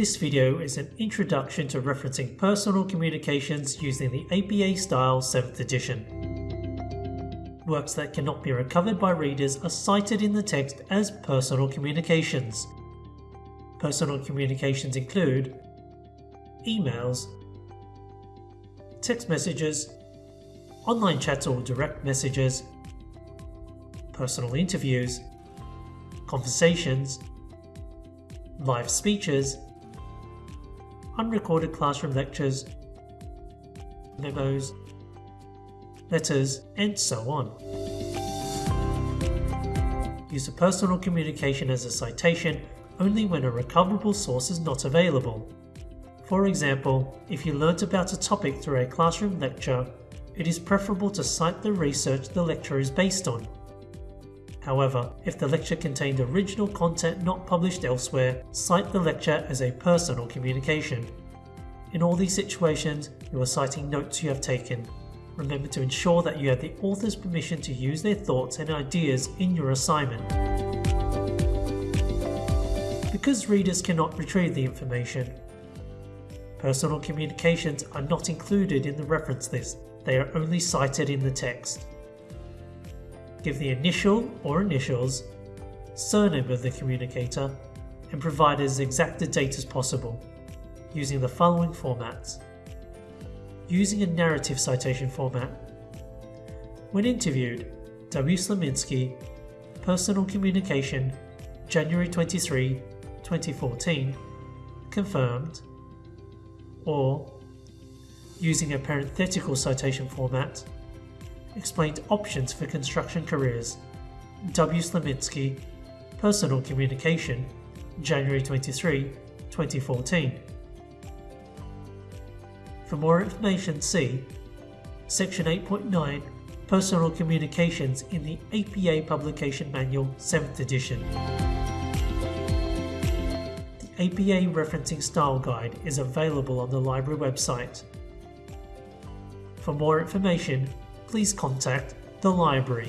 This video is an introduction to referencing personal communications using the APA style 7th edition. Works that cannot be recovered by readers are cited in the text as personal communications. Personal communications include emails, text messages, online chats or direct messages, personal interviews, conversations, live speeches, unrecorded classroom lectures, memos, letters, and so on. Use a personal communication as a citation only when a recoverable source is not available. For example, if you learnt about a topic through a classroom lecture, it is preferable to cite the research the lecture is based on. However, if the lecture contained original content not published elsewhere, cite the lecture as a personal communication. In all these situations, you are citing notes you have taken. Remember to ensure that you have the author's permission to use their thoughts and ideas in your assignment. Because readers cannot retrieve the information, Personal communications are not included in the reference list, they are only cited in the text. Give the initial or initials, surname of the communicator, and provide as exact a date as possible, using the following formats. Using a narrative citation format. When interviewed, W. Slominski, Personal Communication, January 23, 2014, confirmed or using a parenthetical citation format, explained options for construction careers. W. Slominski, Personal Communication, January 23, 2014. For more information, see Section 8.9 Personal Communications in the APA Publication Manual 7th edition. The APA Referencing Style Guide is available on the library website. For more information, please contact the library.